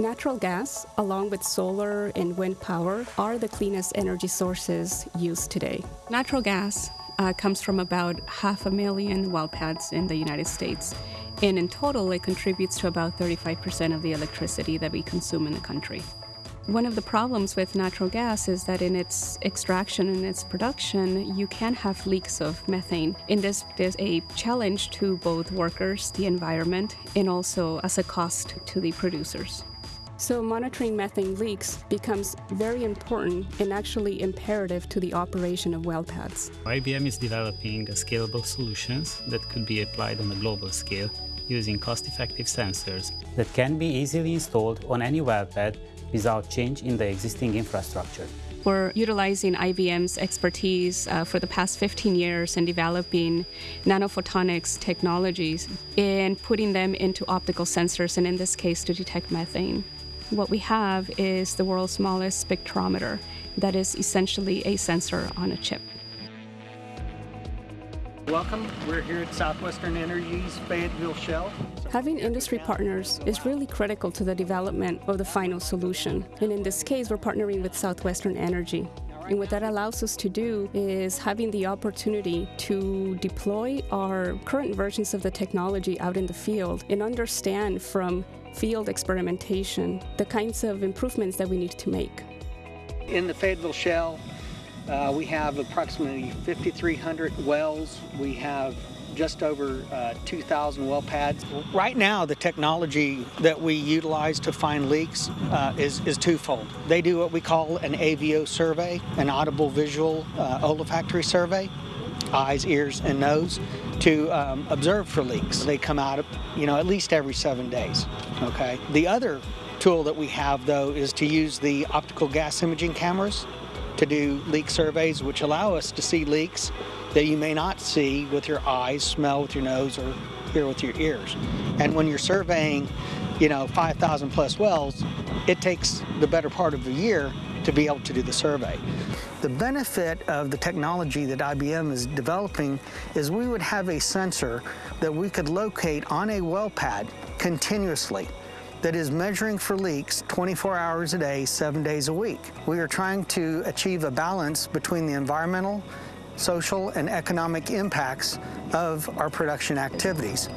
Natural gas, along with solar and wind power, are the cleanest energy sources used today. Natural gas uh, comes from about half a million well pads in the United States. And in total, it contributes to about 35% of the electricity that we consume in the country. One of the problems with natural gas is that in its extraction and its production, you can have leaks of methane. In this, there's a challenge to both workers, the environment, and also as a cost to the producers. So monitoring methane leaks becomes very important and actually imperative to the operation of well pads. IBM is developing scalable solutions that could be applied on a global scale using cost-effective sensors that can be easily installed on any well pad without change in the existing infrastructure. We're utilizing IBM's expertise uh, for the past 15 years in developing nanophotonics technologies and putting them into optical sensors, and in this case, to detect methane. What we have is the world's smallest spectrometer that is essentially a sensor on a chip. Welcome. We're here at Southwestern Energy's Fayetteville Shale. Having industry partners is really critical to the development of the final solution. And in this case, we're partnering with Southwestern Energy. And what that allows us to do is having the opportunity to deploy our current versions of the technology out in the field and understand from field experimentation, the kinds of improvements that we need to make. In the Fayetteville Shale, uh, we have approximately 5,300 wells. We have just over uh, 2,000 well pads. Right now, the technology that we utilize to find leaks uh, is, is twofold. They do what we call an AVO survey, an audible visual uh, olfactory survey, eyes, ears, and nose to um, observe for leaks. They come out, you know, at least every seven days, okay? The other tool that we have, though, is to use the optical gas imaging cameras to do leak surveys, which allow us to see leaks that you may not see with your eyes, smell with your nose, or hear with your ears. And when you're surveying, you know, 5,000 plus wells, it takes the better part of a year to be able to do the survey. The benefit of the technology that IBM is developing is we would have a sensor that we could locate on a well pad continuously that is measuring for leaks 24 hours a day, seven days a week. We are trying to achieve a balance between the environmental, social, and economic impacts of our production activities.